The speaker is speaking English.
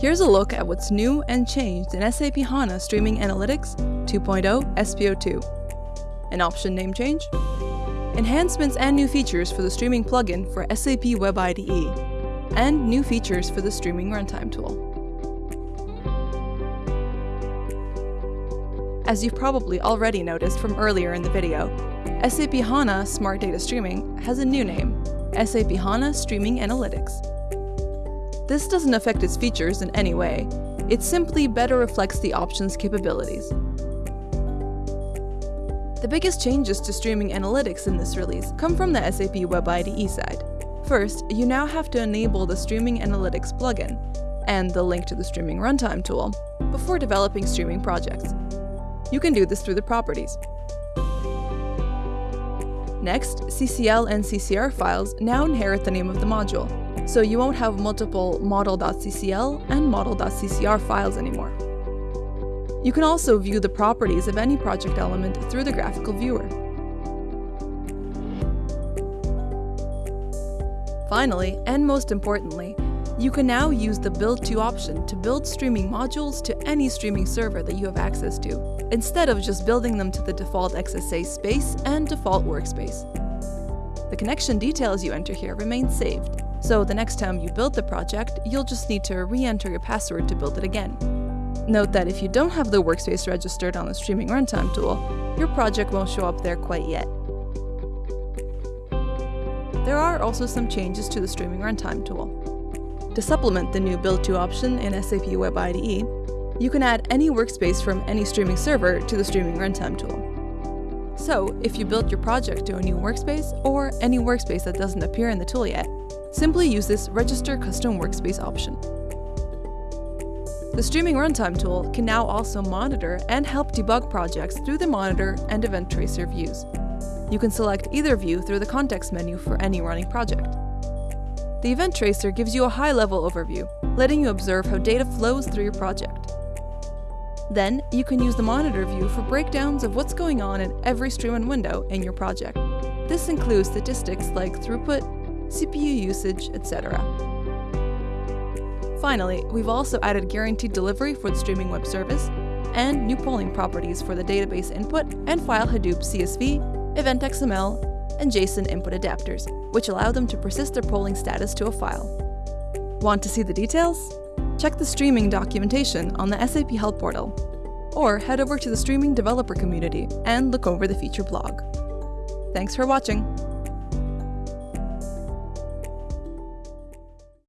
Here's a look at what's new and changed in SAP HANA Streaming Analytics 2.0 SP02. An option name change, enhancements and new features for the streaming plugin for SAP Web IDE, and new features for the streaming runtime tool. As you've probably already noticed from earlier in the video, SAP HANA Smart Data Streaming has a new name, SAP HANA Streaming Analytics. This doesn't affect its features in any way, it simply better reflects the option's capabilities. The biggest changes to streaming analytics in this release come from the SAP Web IDE side. First, you now have to enable the Streaming Analytics plugin and the link to the Streaming Runtime tool before developing streaming projects. You can do this through the properties. Next, CCL and CCR files now inherit the name of the module, so you won't have multiple model.ccl and model.ccr files anymore. You can also view the properties of any project element through the graphical viewer. Finally, and most importantly, you can now use the Build To option to build streaming modules to any streaming server that you have access to, instead of just building them to the default XSA space and default workspace. The connection details you enter here remain saved, so the next time you build the project, you'll just need to re-enter your password to build it again. Note that if you don't have the workspace registered on the Streaming Runtime tool, your project won't show up there quite yet. There are also some changes to the Streaming Runtime tool. To supplement the new Build To option in SAP Web IDE, you can add any workspace from any streaming server to the Streaming Runtime tool. So, if you built your project to a new workspace, or any workspace that doesn't appear in the tool yet, Simply use this Register Custom Workspace option. The Streaming Runtime tool can now also monitor and help debug projects through the Monitor and Event Tracer views. You can select either view through the context menu for any running project. The Event Tracer gives you a high-level overview, letting you observe how data flows through your project. Then, you can use the Monitor view for breakdowns of what's going on in every stream and window in your project. This includes statistics like throughput, CPU usage, etc. Finally, we've also added guaranteed delivery for the streaming web service, and new polling properties for the database input and file Hadoop CSV, Event XML, and JSON input adapters, which allow them to persist their polling status to a file. Want to see the details? Check the streaming documentation on the SAP Help portal, or head over to the streaming developer community and look over the feature blog. Thanks for watching!